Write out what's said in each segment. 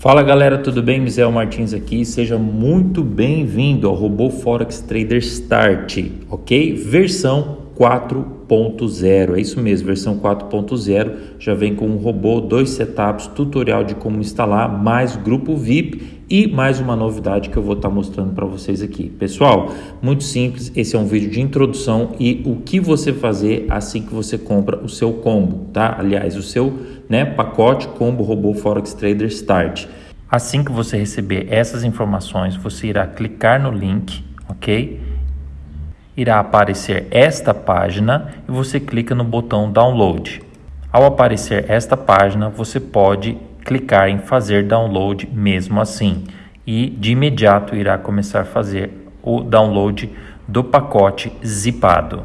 Fala galera, tudo bem? Misael Martins aqui, seja muito bem-vindo ao Robô Forex Trader Start, ok? Versão 4.0, é isso mesmo, versão 4.0 já vem com um robô, dois setups, tutorial de como instalar, mais grupo VIP e mais uma novidade que eu vou estar tá mostrando para vocês aqui. Pessoal, muito simples, esse é um vídeo de introdução e o que você fazer assim que você compra o seu combo, tá? Aliás, o seu né, pacote combo robô Forex Trader Start. Assim que você receber essas informações, você irá clicar no link, ok? Irá aparecer esta página e você clica no botão download. Ao aparecer esta página, você pode clicar em fazer download mesmo assim e de imediato irá começar a fazer o download do pacote zipado.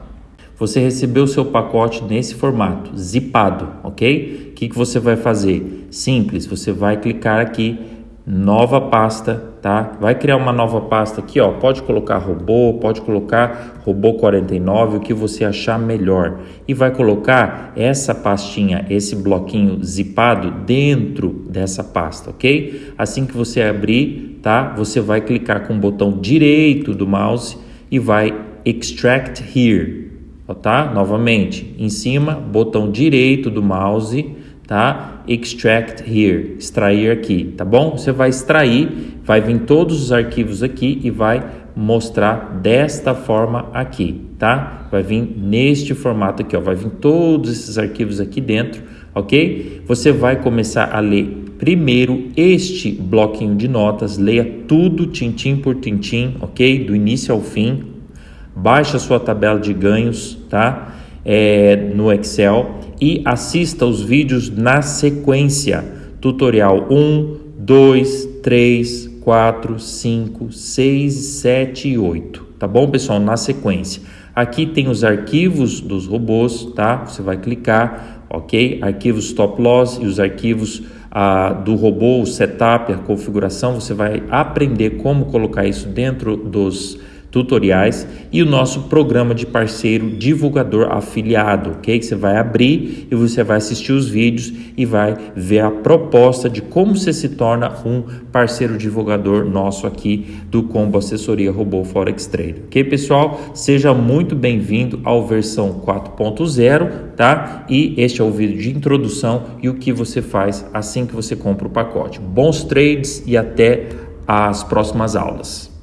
Você recebeu o seu pacote nesse formato, zipado, ok? O que, que você vai fazer? Simples, você vai clicar aqui, nova pasta, tá? Vai criar uma nova pasta aqui, ó. Pode colocar robô, pode colocar robô 49, o que você achar melhor. E vai colocar essa pastinha, esse bloquinho zipado dentro dessa pasta, ok? Assim que você abrir, tá? Você vai clicar com o botão direito do mouse e vai extract here tá? Novamente, em cima, botão direito do mouse, tá? Extract here, extrair aqui, tá bom? Você vai extrair, vai vir todos os arquivos aqui e vai mostrar desta forma aqui, tá? Vai vir neste formato aqui, ó, vai vir todos esses arquivos aqui dentro, ok? Você vai começar a ler primeiro este bloquinho de notas, leia tudo tintim por tintim, ok? Do início ao fim, baixe a sua tabela de ganhos, tá? É, no Excel e assista os vídeos na sequência. Tutorial 1, 2, 3, 4, 5, 6, 7 e 8. Tá bom, pessoal? Na sequência. Aqui tem os arquivos dos robôs, tá? Você vai clicar, ok? Arquivos stop loss e os arquivos ah, do robô, o setup, a configuração. Você vai aprender como colocar isso dentro dos tutoriais e o nosso programa de parceiro divulgador afiliado, ok? Você vai abrir e você vai assistir os vídeos e vai ver a proposta de como você se torna um parceiro divulgador nosso aqui do Combo Assessoria Robô Forex Trader, ok, pessoal? Seja muito bem-vindo ao versão 4.0, tá? E este é o vídeo de introdução e o que você faz assim que você compra o pacote. Bons trades e até as próximas aulas.